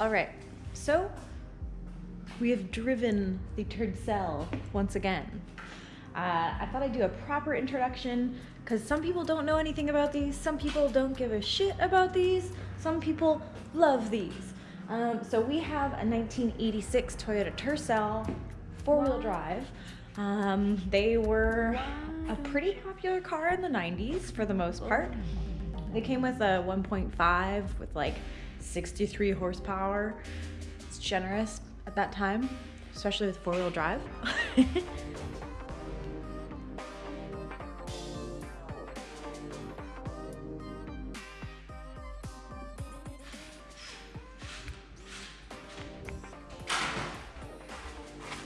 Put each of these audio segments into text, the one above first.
All right, so we have driven the Tercel once again. Uh, I thought I'd do a proper introduction because some people don't know anything about these, some people don't give a shit about these, some people love these. Um, so we have a 1986 Toyota Tercel four-wheel drive. Um, they were a pretty popular car in the 90s for the most part. They came with a 1.5 with like 63 horsepower. It's generous at that time, especially with four-wheel drive.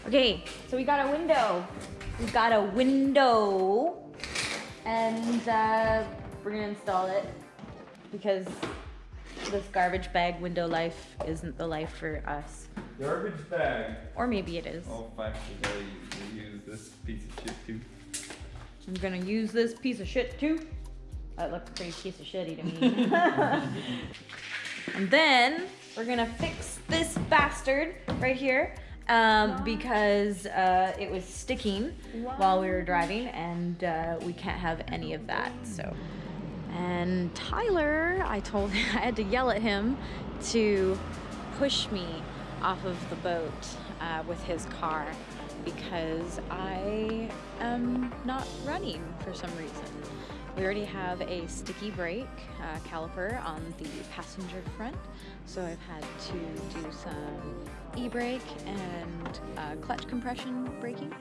Okay, so we got a window. We got a window and uh, we're gonna install it because this garbage bag window life isn't the life for us. Garbage bag. Or maybe it is. Oh, fuck, you gotta use this piece of shit too. I'm gonna use this piece of shit too. That looks pretty piece of shitty to me. and then we're gonna fix this bastard right here um, because uh, it was sticking while we were driving and uh, we can't have any of that. So, and Tyler, I told him, I had to yell at him to push me off of the boat uh, with his car because I am not running for some reason. We already have a sticky brake uh, caliper on the passenger front, so I've had to do some e-brake and uh, clutch compression braking.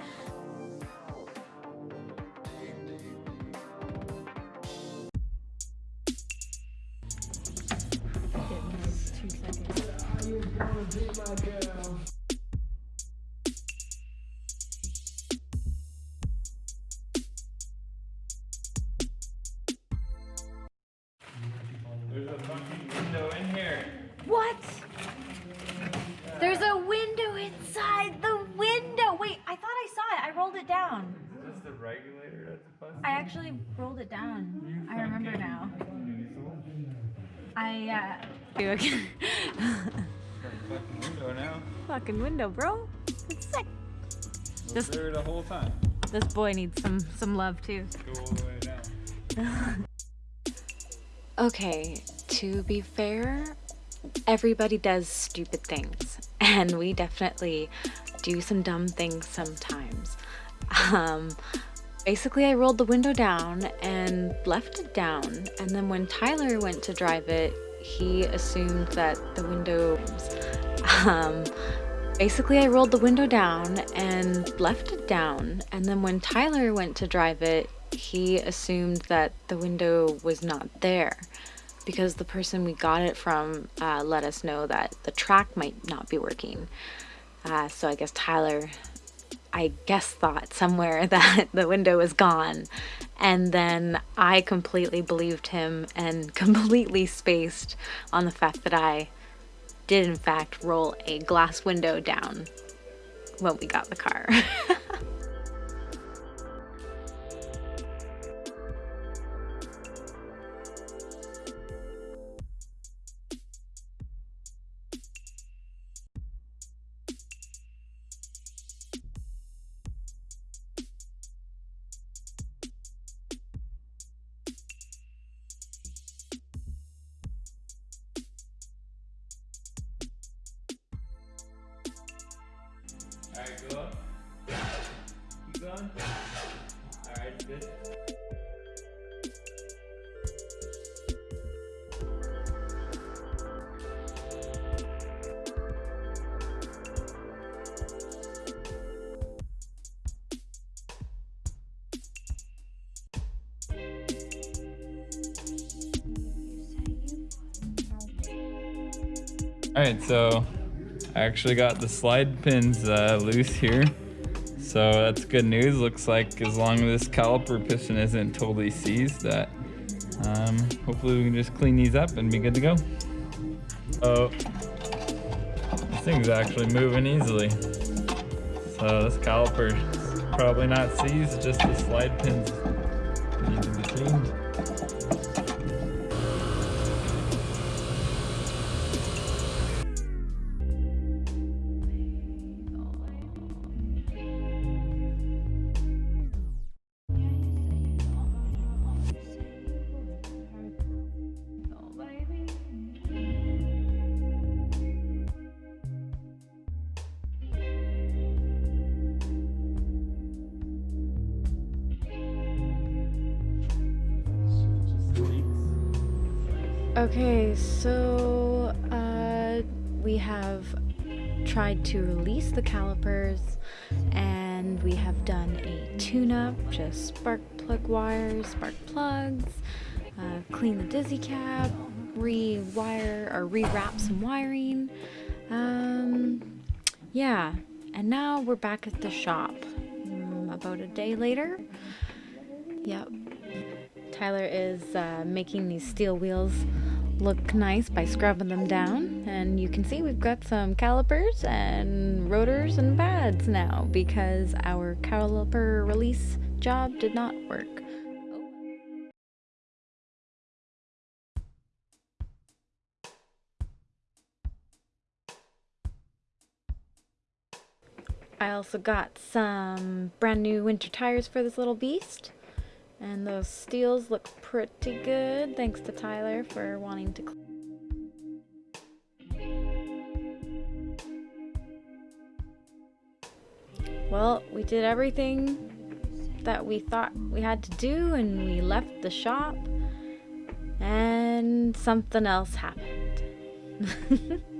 There's a fucking window in here. What? There's a window inside the window. Wait, I thought I saw it. I rolled it down. Is this the regulator that's busted? I actually rolled it down. I remember now. I, uh... Fucking window now. Fucking window, bro. It's sick. Was there the whole time. This boy needs some, some love, too. Go all the way down. Okay, to be fair, everybody does stupid things, and we definitely do some dumb things sometimes. Um, basically, I rolled the window down and left it down, and then when Tyler went to drive it, he assumed that the window. Um, basically, I rolled the window down and left it down, and then when Tyler went to drive it, he assumed that the window was not there because the person we got it from uh, let us know that the track might not be working. Uh, so I guess Tyler, I guess, thought somewhere that the window was gone. And then I completely believed him and completely spaced on the fact that I did, in fact, roll a glass window down when we got the car. Alright, good. Alright, so I actually got the slide pins uh, loose here. So that's good news. Looks like as long as this caliper piston isn't totally seized, that um, hopefully we can just clean these up and be good to go. Oh, this thing's actually moving easily. So this caliper is probably not seized, just the slide pins need to be cleaned. Okay, so uh, we have tried to release the calipers and we have done a tune-up, just spark plug wires, spark plugs, uh, clean the dizzy cap, rewire or rewrap some wiring. Um, yeah, and now we're back at the shop. Um, about a day later. Yep. Tyler is uh, making these steel wheels look nice by scrubbing them down and you can see we've got some calipers and rotors and pads now because our caliper release job did not work. I also got some brand new winter tires for this little beast. And those steels look pretty good. Thanks to Tyler for wanting to. Well, we did everything that we thought we had to do and we left the shop and something else happened.